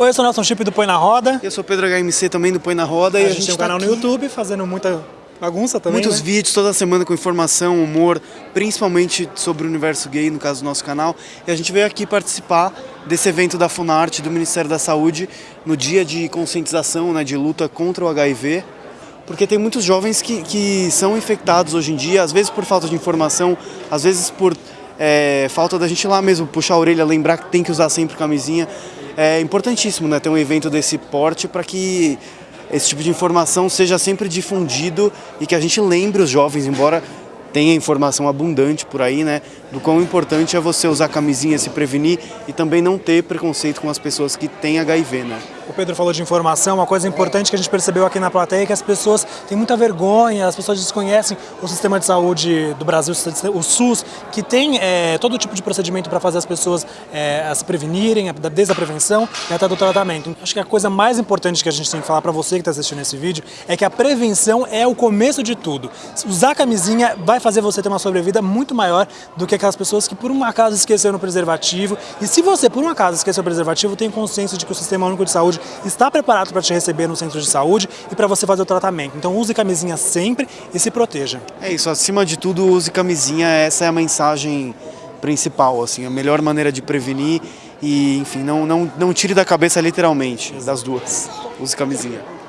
Oi, eu sou o Nelson Chip do Põe na Roda. Eu sou o Pedro HMC também do Põe na Roda. A, e gente, a gente tem um tá canal no aqui, YouTube fazendo muita bagunça também, Muitos né? vídeos toda semana com informação, humor, principalmente sobre o universo gay, no caso do nosso canal. E a gente veio aqui participar desse evento da Funarte, do Ministério da Saúde, no dia de conscientização, né, de luta contra o HIV. Porque tem muitos jovens que, que são infectados hoje em dia, às vezes por falta de informação, às vezes por é, falta da gente lá mesmo puxar a orelha, lembrar que tem que usar sempre camisinha. É importantíssimo né, ter um evento desse porte para que esse tipo de informação seja sempre difundido e que a gente lembre os jovens, embora tenha informação abundante por aí, né, do quão importante é você usar camisinha, se prevenir e também não ter preconceito com as pessoas que têm HIV, né. O Pedro falou de informação, uma coisa importante que a gente percebeu aqui na plateia é que as pessoas têm muita vergonha, as pessoas desconhecem o sistema de saúde do Brasil, o SUS, que tem é, todo tipo de procedimento para fazer as pessoas é, se prevenirem, desde a prevenção e até do tratamento. Acho que a coisa mais importante que a gente tem que falar para você que está assistindo esse vídeo é que a prevenção é o começo de tudo. Usar camisinha vai fazer você ter uma sobrevida muito maior do que aquelas pessoas que por um acaso esqueceram o preservativo. E se você por um acaso esqueceu o preservativo, tem consciência de que o Sistema Único de Está preparado para te receber no centro de saúde e para você fazer o tratamento. Então use camisinha sempre e se proteja. É isso, acima de tudo use camisinha, essa é a mensagem principal, assim, a melhor maneira de prevenir e, enfim, não, não, não tire da cabeça literalmente, das duas. Use camisinha.